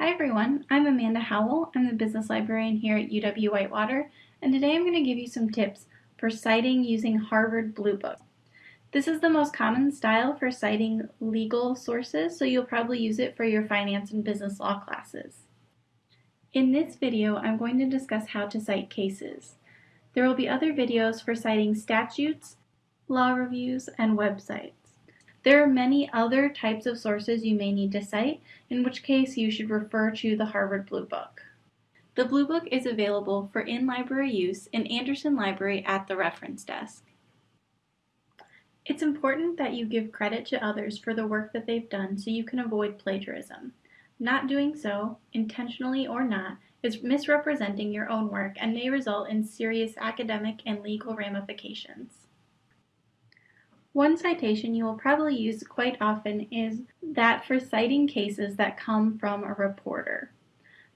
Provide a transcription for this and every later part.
Hi everyone, I'm Amanda Howell. I'm the business librarian here at UW Whitewater, and today I'm going to give you some tips for citing using Harvard Blue Book. This is the most common style for citing legal sources, so you'll probably use it for your finance and business law classes. In this video, I'm going to discuss how to cite cases. There will be other videos for citing statutes, law reviews, and websites. There are many other types of sources you may need to cite, in which case you should refer to the Harvard Blue Book. The Blue Book is available for in-library use in Anderson Library at the reference desk. It's important that you give credit to others for the work that they've done so you can avoid plagiarism. Not doing so, intentionally or not, is misrepresenting your own work and may result in serious academic and legal ramifications. One citation you will probably use quite often is that for citing cases that come from a reporter.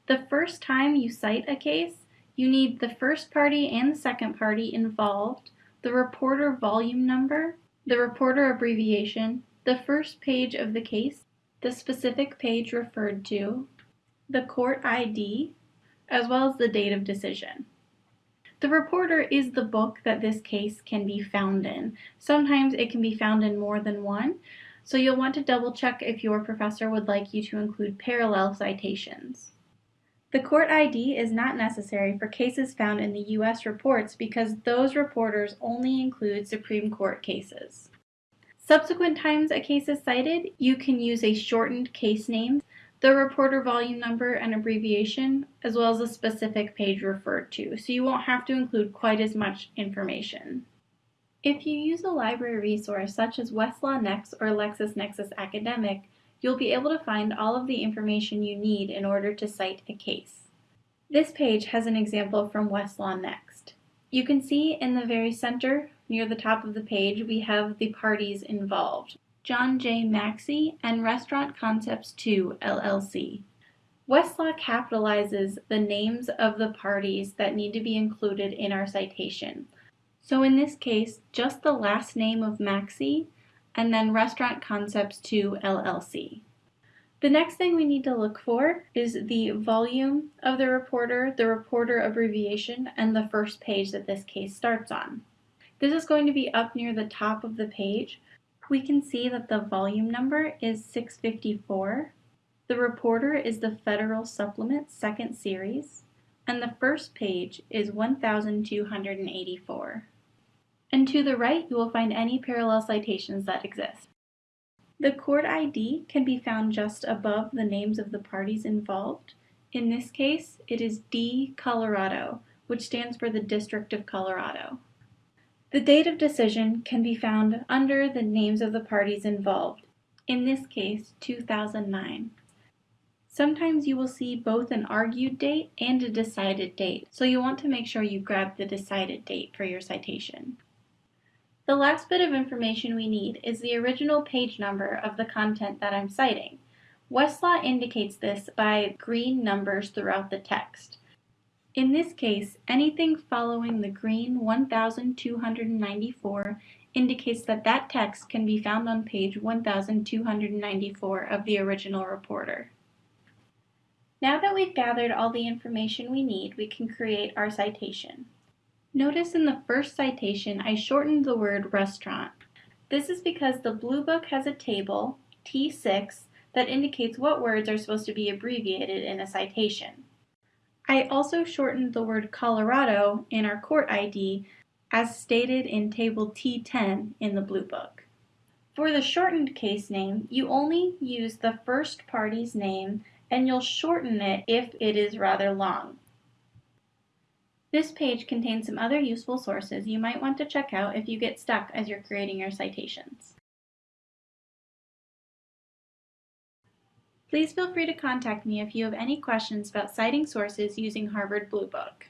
The first time you cite a case, you need the first party and the second party involved, the reporter volume number, the reporter abbreviation, the first page of the case, the specific page referred to, the court ID, as well as the date of decision. The reporter is the book that this case can be found in. Sometimes it can be found in more than one, so you'll want to double check if your professor would like you to include parallel citations. The court ID is not necessary for cases found in the U.S. reports because those reporters only include Supreme Court cases. Subsequent times a case is cited, you can use a shortened case name the reporter volume number and abbreviation, as well as a specific page referred to, so you won't have to include quite as much information. If you use a library resource such as Westlaw Next or LexisNexis Academic, you'll be able to find all of the information you need in order to cite a case. This page has an example from Westlaw Next. You can see in the very center, near the top of the page, we have the parties involved. John J. Maxey, and Restaurant Concepts 2, LLC. Westlaw capitalizes the names of the parties that need to be included in our citation. So in this case, just the last name of Maxey and then Restaurant Concepts 2, LLC. The next thing we need to look for is the volume of the reporter, the reporter abbreviation, and the first page that this case starts on. This is going to be up near the top of the page, we can see that the volume number is 654. The reporter is the Federal Supplement second series, and the first page is 1284. And to the right, you will find any parallel citations that exist. The court ID can be found just above the names of the parties involved. In this case, it is D Colorado, which stands for the District of Colorado. The date of decision can be found under the names of the parties involved, in this case 2009. Sometimes you will see both an argued date and a decided date, so you want to make sure you grab the decided date for your citation. The last bit of information we need is the original page number of the content that I'm citing. Westlaw indicates this by green numbers throughout the text. In this case, anything following the green 1294 indicates that that text can be found on page 1294 of the original reporter. Now that we've gathered all the information we need, we can create our citation. Notice in the first citation I shortened the word restaurant. This is because the Blue Book has a table, T6, that indicates what words are supposed to be abbreviated in a citation. I also shortened the word Colorado in our court ID as stated in table T10 in the Blue Book. For the shortened case name, you only use the first party's name and you'll shorten it if it is rather long. This page contains some other useful sources you might want to check out if you get stuck as you're creating your citations. Please feel free to contact me if you have any questions about citing sources using Harvard Blue Book.